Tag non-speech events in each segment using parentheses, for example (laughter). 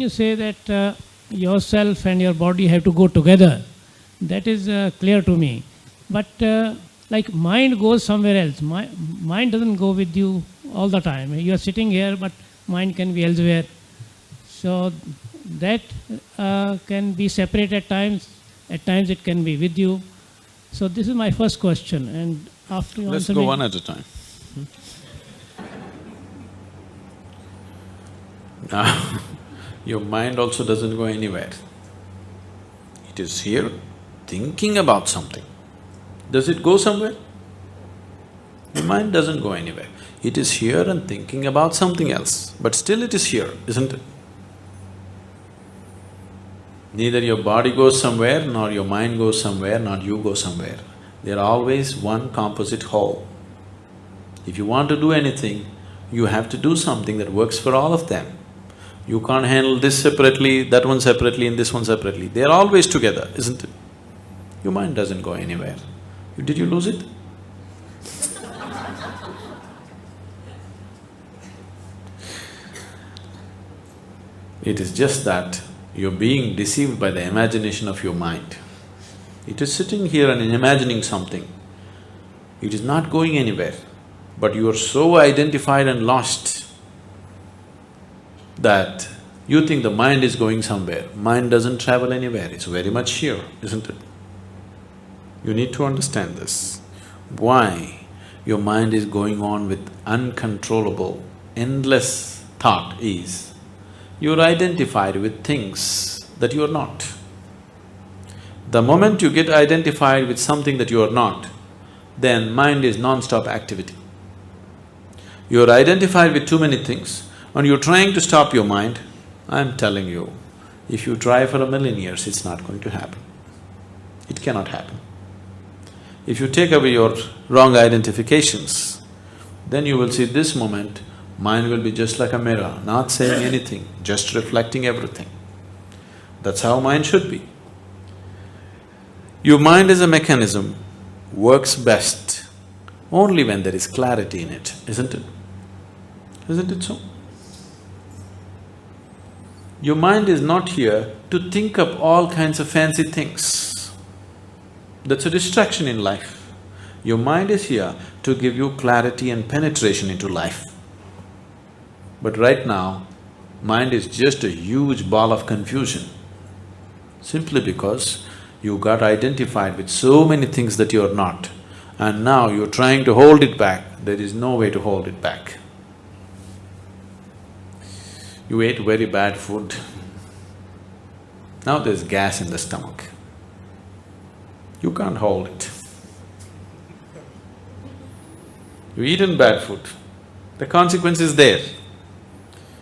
when you say that uh, yourself and your body have to go together, that is uh, clear to me. But uh, like mind goes somewhere else. My, mind doesn't go with you all the time. You are sitting here, but mind can be elsewhere. So that uh, can be separate at times. At times it can be with you. So this is my first question. And after you Let's go one at a time. Now, (laughs) your mind also doesn't go anywhere. It is here thinking about something. Does it go somewhere? The mind doesn't go anywhere. It is here and thinking about something else, but still it is here, isn't it? Neither your body goes somewhere, nor your mind goes somewhere, nor you go somewhere. They're always one composite whole. If you want to do anything, you have to do something that works for all of them. You can't handle this separately, that one separately and this one separately. They're always together, isn't it? Your mind doesn't go anywhere. Did you lose it? It is just that you're being deceived by the imagination of your mind. It is sitting here and imagining something. It is not going anywhere, but you are so identified and lost that you think the mind is going somewhere. Mind doesn't travel anywhere, it's very much here, isn't it? You need to understand this. Why your mind is going on with uncontrollable, endless thought is you're identified with things that you're not. The moment you get identified with something that you are not, then mind is non-stop activity. You're identified with too many things and you're trying to stop your mind, I'm telling you, if you try for a million years, it's not going to happen. It cannot happen. If you take away your wrong identifications, then you will see this moment, mind will be just like a mirror, not saying anything, just reflecting everything. That's how mind should be. Your mind as a mechanism works best only when there is clarity in it, isn't it? Isn't it so? Your mind is not here to think up all kinds of fancy things. That's a distraction in life. Your mind is here to give you clarity and penetration into life. But right now, mind is just a huge ball of confusion, simply because you got identified with so many things that you're not, and now you're trying to hold it back, there is no way to hold it back. You ate very bad food, now there's gas in the stomach. You can't hold it. You've eaten bad food, the consequence is there.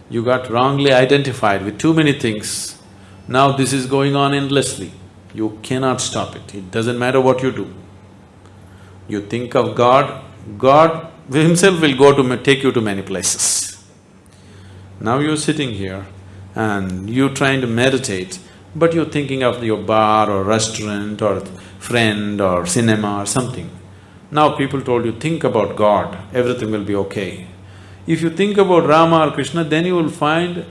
You got wrongly identified with too many things, now this is going on endlessly. You cannot stop it, it doesn't matter what you do. You think of God, God (laughs) himself will go to take you to many places. Now you're sitting here and you're trying to meditate, but you're thinking of your bar or restaurant or friend or cinema or something. Now people told you, think about God, everything will be okay. If you think about Rama or Krishna, then you will find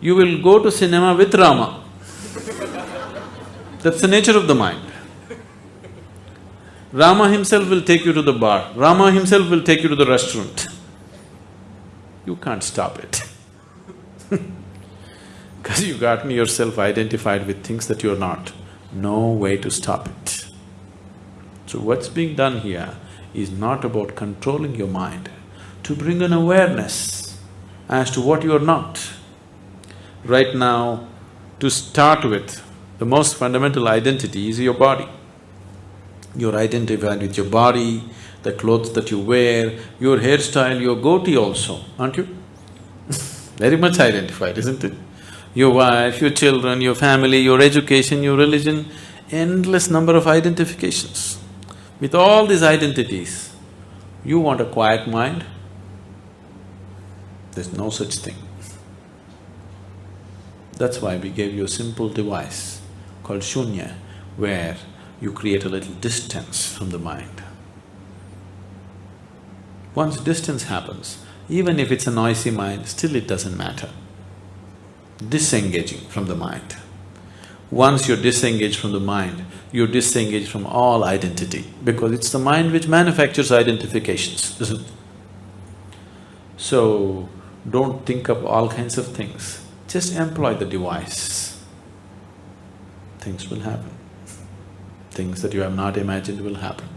you will go to cinema with Rama. (laughs) That's the nature of the mind. Rama himself will take you to the bar, Rama himself will take you to the restaurant. You can't stop it (laughs) because you've gotten yourself identified with things that you're not. No way to stop it. So what's being done here is not about controlling your mind, to bring an awareness as to what you're not. Right now, to start with, the most fundamental identity is your body. You're identified with your body, the clothes that you wear, your hairstyle, your goatee also, aren't you? Very much identified, isn't it? Your wife, your children, your family, your education, your religion, endless number of identifications. With all these identities, you want a quiet mind? There's no such thing. That's why we gave you a simple device called shunya, where you create a little distance from the mind. Once distance happens, even if it's a noisy mind, still it doesn't matter. disengaging from the mind. Once you're disengaged from the mind, you're disengaged from all identity because it's the mind which manufactures identifications, isn't it? So, don't think of all kinds of things, just employ the device. Things will happen. Things that you have not imagined will happen.